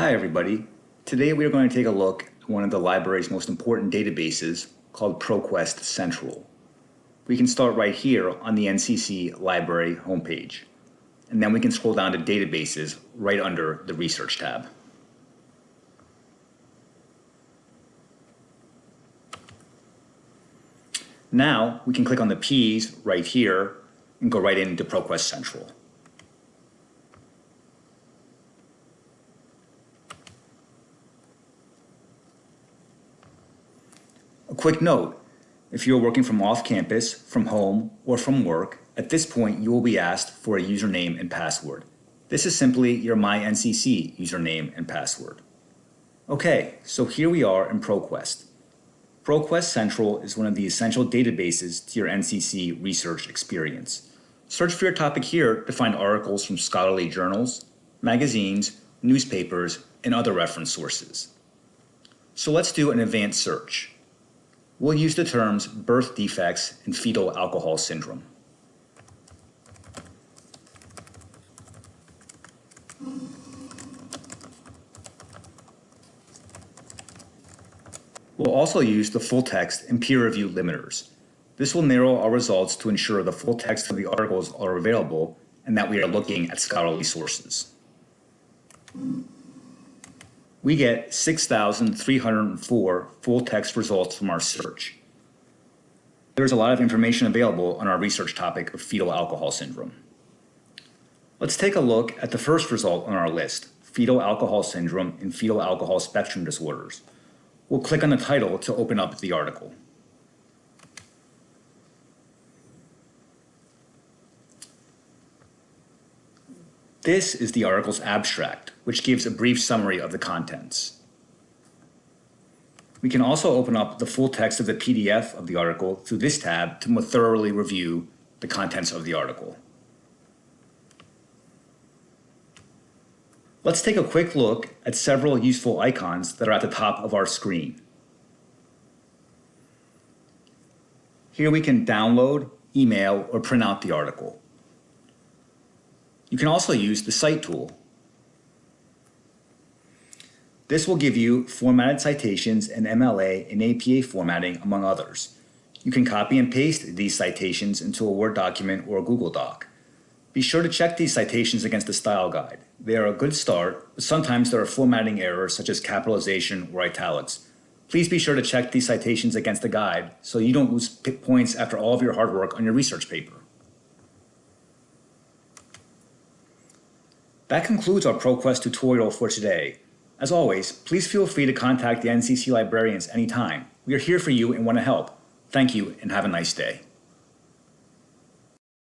Hi everybody. Today we are going to take a look at one of the library's most important databases called ProQuest Central. We can start right here on the NCC library homepage. And then we can scroll down to databases right under the research tab. Now we can click on the P's right here and go right into ProQuest Central. A quick note, if you're working from off campus, from home, or from work, at this point you will be asked for a username and password. This is simply your MyNCC username and password. Okay, so here we are in ProQuest. ProQuest Central is one of the essential databases to your NCC research experience. Search for your topic here to find articles from scholarly journals, magazines, newspapers, and other reference sources. So let's do an advanced search. We'll use the terms birth defects and fetal alcohol syndrome. We'll also use the full text and peer review limiters. This will narrow our results to ensure the full text of the articles are available and that we are looking at scholarly sources. We get 6,304 full text results from our search. There's a lot of information available on our research topic of fetal alcohol syndrome. Let's take a look at the first result on our list, fetal alcohol syndrome and fetal alcohol spectrum disorders. We'll click on the title to open up the article. This is the article's abstract, which gives a brief summary of the contents. We can also open up the full text of the PDF of the article through this tab to more thoroughly review the contents of the article. Let's take a quick look at several useful icons that are at the top of our screen. Here we can download, email, or print out the article. You can also use the Cite tool. This will give you formatted citations in MLA and APA formatting, among others. You can copy and paste these citations into a Word document or a Google Doc. Be sure to check these citations against the style guide. They are a good start, but sometimes there are formatting errors such as capitalization or italics. Please be sure to check these citations against the guide so you don't lose points after all of your hard work on your research paper. That concludes our ProQuest tutorial for today. As always, please feel free to contact the NCC librarians anytime. We are here for you and want to help. Thank you and have a nice day.